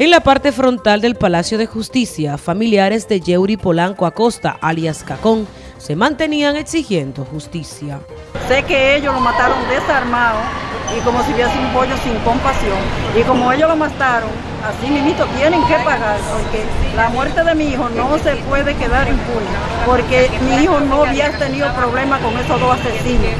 En la parte frontal del Palacio de Justicia, familiares de Yeuri Polanco Acosta, alias Cacón, se mantenían exigiendo justicia. Sé que ellos lo mataron desarmado y como si hubiese un pollo sin compasión. Y como ellos lo mataron, así mismo tienen que pagar, porque la muerte de mi hijo no se puede quedar impune, porque mi hijo no había tenido problema con esos dos asesinos,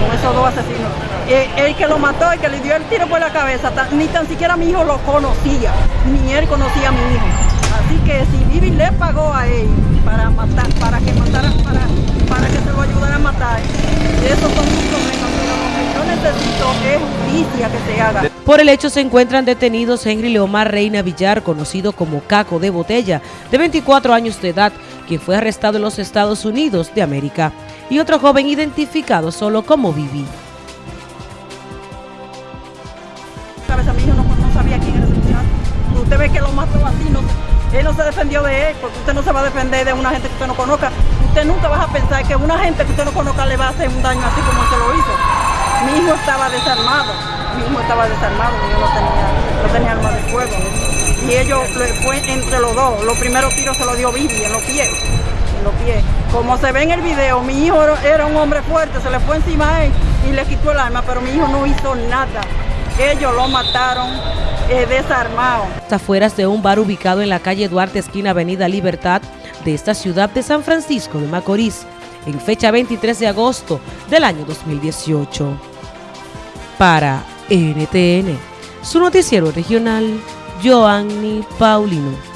con esos dos asesinos. Eh, el que lo mató, el que le dio el tiro por la cabeza, ni tan siquiera mi hijo lo conocía, ni él conocía a mi hijo. Así que si Vivi le pagó a él para matar, para que matara, para, para que se lo ayudara a matar, esos son sus problemas, pero lo que yo necesito es justicia que se haga. Por el hecho se encuentran detenidos Henry Leomar Reina Villar, conocido como Caco de Botella, de 24 años de edad, quien fue arrestado en los Estados Unidos de América, y otro joven identificado solo como Vivi. usted ve que lo mató así, no, él no se defendió de él, porque usted no se va a defender de una gente que usted no conozca. Usted nunca va a pensar que una gente que usted no conozca le va a hacer un daño así como se lo hizo. Mi hijo estaba desarmado, mi hijo estaba desarmado, hijo no tenía, no tenía arma de fuego. Y ellos, fue entre los dos, los primeros tiros se los dio Vivi en los pies. En los pies. Como se ve en el video, mi hijo era un hombre fuerte, se le fue encima a él y le quitó el arma, pero mi hijo no hizo nada. Ellos lo mataron eh, desarmado. Afueras de un bar ubicado en la calle Duarte, esquina Avenida Libertad, de esta ciudad de San Francisco de Macorís, en fecha 23 de agosto del año 2018. Para NTN, su noticiero regional, Joanny Paulino.